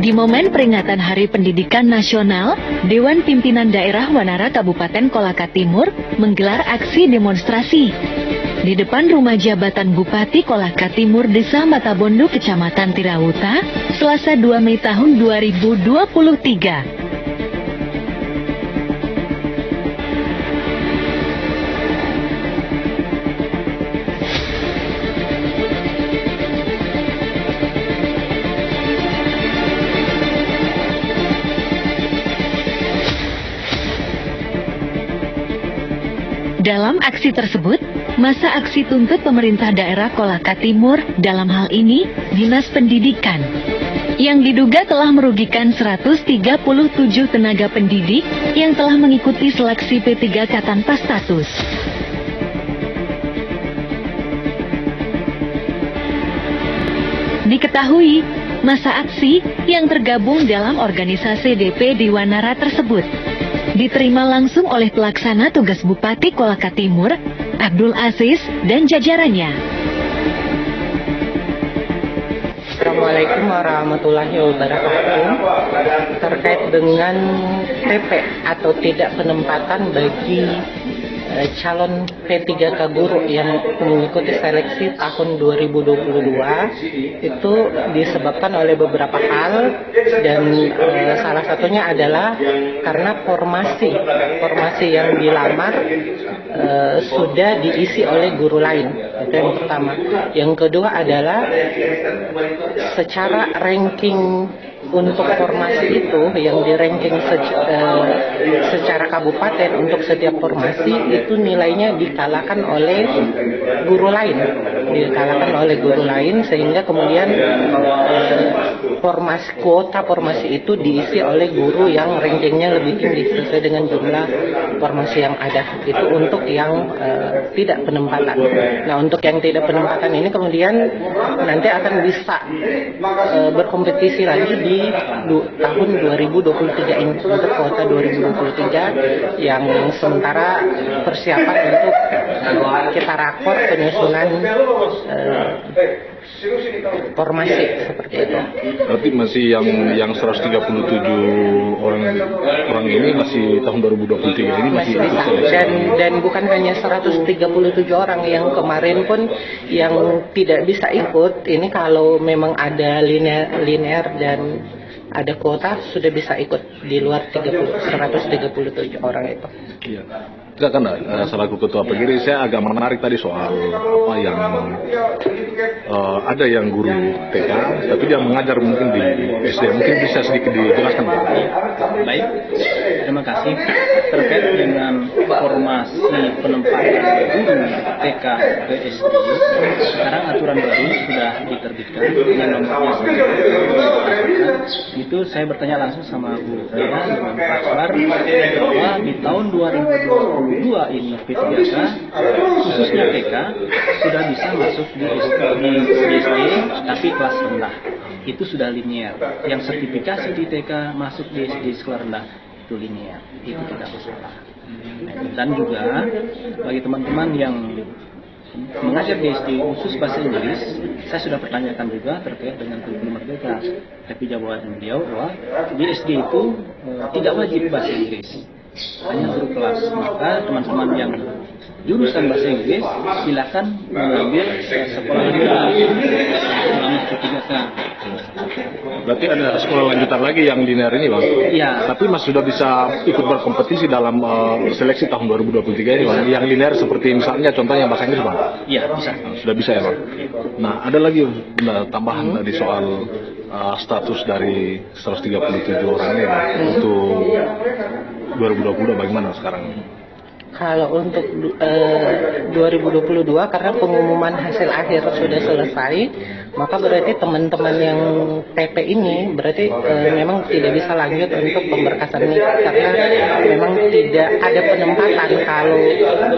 Di momen peringatan Hari Pendidikan Nasional, Dewan Pimpinan Daerah Wanara Kabupaten Kolaka Timur menggelar aksi demonstrasi. Di depan rumah jabatan Bupati Kolaka Timur Desa Matabondo, Kecamatan Tirauta, Selasa 2 Mei tahun 2023. Dalam aksi tersebut, masa aksi tuntut pemerintah daerah Kolaka Timur dalam hal ini Dinas Pendidikan yang diduga telah merugikan 137 tenaga pendidik yang telah mengikuti seleksi P3K tanpa status. Diketahui, masa aksi yang tergabung dalam organisasi DP di Wanara tersebut diterima langsung oleh pelaksana tugas Bupati Kolaka Timur, Abdul Aziz, dan jajarannya. Assalamualaikum warahmatullahi wabarakatuh. Terkait dengan TP atau tidak penempatan bagi calon P3K guru yang mengikuti seleksi tahun 2022 itu disebabkan oleh beberapa hal dan e, salah satunya adalah karena formasi formasi yang dilamar e, sudah diisi oleh guru lain. Itu yang pertama. Yang kedua adalah secara ranking untuk formasi itu yang di ranking se uh, secara kabupaten untuk setiap formasi itu nilainya dikalahkan oleh guru lain. Dikalahkan oleh guru lain sehingga kemudian formasi kuota formasi itu diisi oleh guru yang rankingnya lebih tinggi sesuai dengan jumlah formasi yang ada. Itu untuk yang uh, tidak penempatan. Nah untuk yang tidak penempatan ini kemudian nanti akan bisa uh, berkompetisi lagi di tahun 2023 ini. Untuk kuota 2023 yang sementara persiapan untuk kita rakor penyusunan uh, formasi seperti itu. Berarti masih yang yang 137 orang orang ini masih tahun 2023 ini masih, masih bisa. dan dan bukan hanya 137 orang yang kemarin pun yang tidak bisa ikut ini kalau memang ada linear linear dan ada kuota sudah bisa ikut di luar 30, 137 orang itu. Iya. Kan uh, selaku ketua pendiri saya agak menarik tadi soal apa yang uh, ada yang guru TK tapi dia mengajar mungkin di SD mungkin bisa sedikit dijelaskan Baik, terima kasih terkait dengan formasi penempatan guru TK ke SD. Sekarang aturan baru sudah diterbitkan dengan nomornya itu saya bertanya langsung sama guru saya dengan Pak Suar bahwa di tahun 2020 dua ini P3K khususnya TK sudah bisa masuk di, SD tapi kelas rendah. Itu sudah linear. Yang sertifikasi di TK masuk di SD sekolah rendah itu linear itu tidak masalah dan juga bagi teman-teman yang mengajar di SD khusus bahasa Inggris, saya sudah pertanyakan juga terkait dengan kurikulum merdeka. Tapi jawaban beliau bahwa di SD itu e, tidak wajib bahasa Inggris. Hanya guru kelas. Maka teman-teman yang jurusan bahasa Inggris silakan mengambil sekolah lanjutan selama ketiga berarti ada sekolah lanjutan lagi yang linear ini bang iya tapi mas sudah bisa ikut berkompetisi dalam uh, seleksi tahun 2023 ini bang yang linear seperti misalnya contohnya bahasa Inggris bang iya bisa sudah bisa ya bang nah ada lagi nah, tambahan hmm. tadi soal uh, status dari 137 orang ini bang, hmm. untuk 2020 bagaimana sekarang? Kalau untuk eh, 2022 karena pengumuman hasil akhir sudah selesai, maka berarti teman-teman yang TP ini berarti e, memang tidak bisa lanjut untuk pemberkasan ini karena memang tidak ada penempatan kalau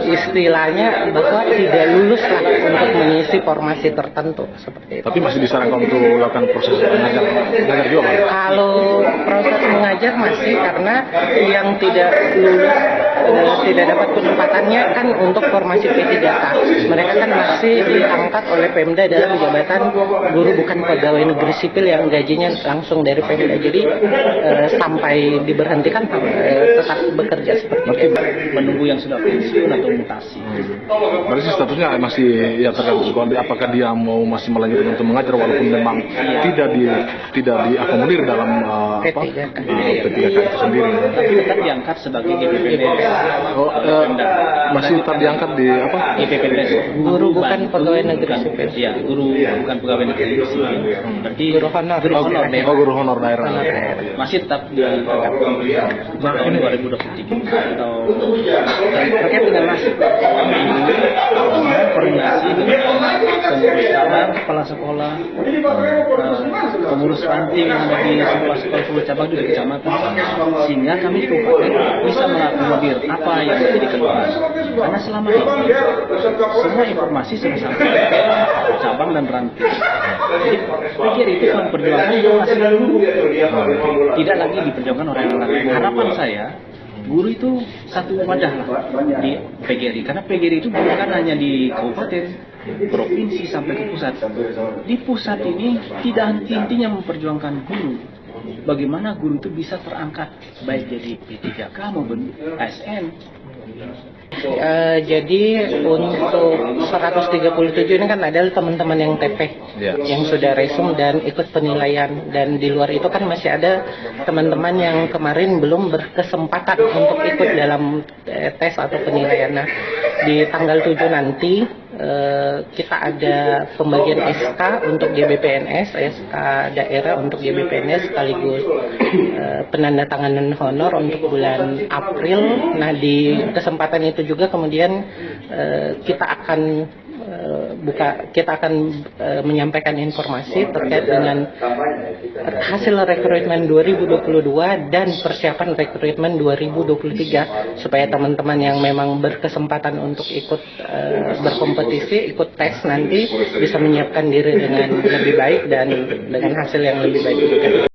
istilahnya bahwa tidak lulus lah untuk mengisi formasi tertentu seperti itu. Tapi masih disarankan untuk melakukan proses mengajar, mengajar juga kan? Kalau proses mengajar masih karena yang tidak lulus e, tidak dapat penempatannya kan untuk formasi P3K. Mereka kan masih diangkat oleh Pemda dalam jabatan guru bukan pegawai negeri sipil yang gajinya langsung dari Pemda. Jadi eh, sampai diberhentikan eh, tetap bekerja seperti Berarti itu. menunggu yang sudah pensiun atau mutasi. Berarti statusnya masih ya tergantung. Apakah dia mau masih melanjutkan untuk mengajar walaupun memang tidak di tidak diakomodir dalam uh, apa P3K. uh, P3K itu sendiri. Tapi tetap diangkat sebagai GPPNS. Oh, eh, masih tetap diangkat di apa? GPPNS. Guru bukan pegawai negeri sipil. Iya, guru bukan pegawai negeri sipil. Berarti Guru honor. Guru honor deh. Oh, guru honor daerah. Honor. Masih tetap diangkat tahun 2023 atau Terkait dengan masuk koordinasi dengan kepala sekolah, eh, pengurus ranting yang ada di sekolah-sekolah pengurus cabang juga kecamatan, sehingga kami di kabupaten bisa mengakomodir apa yang menjadi keluhan. Karena selama ini semua informasi sudah sampai ke cabang dan ranting. Jadi pikir itu memperjuangkan informasi guru, tidak lagi diperjuangkan oleh orang lain. Harapan saya guru itu satu wadah lah di PGRI karena PGRI itu bukan hanya di kabupaten provinsi sampai ke pusat di pusat ini tidak henti-hentinya memperjuangkan guru bagaimana guru itu bisa terangkat baik jadi P3K maupun ASN Eh, jadi untuk 137 ini kan adalah teman-teman yang TP Ya. yang sudah resum dan ikut penilaian dan di luar itu kan masih ada teman-teman yang kemarin belum berkesempatan untuk ikut dalam eh, tes atau penilaian. Nah, di tanggal 7 nanti kita ada pembagian SK untuk GBPNS, SK daerah untuk GBPNS sekaligus eh, penandatanganan honor untuk bulan April. Nah, di kesempatan itu juga kemudian eh, kita akan eh, buka kita akan eh, menyampaikan informasi terkait dengan hasil rekrutmen 2022 dan persiapan rekrutmen 2023 supaya teman-teman yang memang berkesempatan untuk ikut eh, berkompetisi, ikut tes nanti bisa menyiapkan diri dengan lebih baik dan dengan hasil yang lebih baik juga.